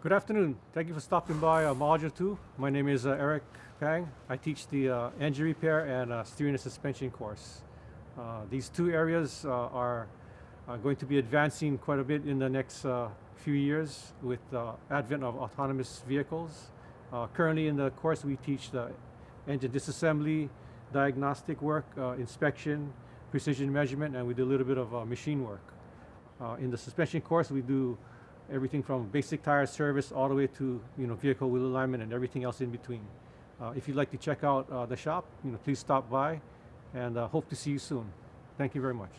Good afternoon. Thank you for stopping by uh, Module 2. My name is uh, Eric Pang. I teach the uh, engine repair and uh, steering and suspension course. Uh, these two areas uh, are, are, going to be advancing quite a bit in the next few years with the advent of autonomous vehicles. currently in the course we teach the engine disassembly, diagnostic work, inspection, precision measurement, and we do a little bit of machine work. in the suspension course we do everything from basic tire service all the way to you know vehicle wheel alignment and everything else in between. Uh, if you'd like to check out uh, the shop, you know, please stop by and uh, hope to see you soon. Thank you very much.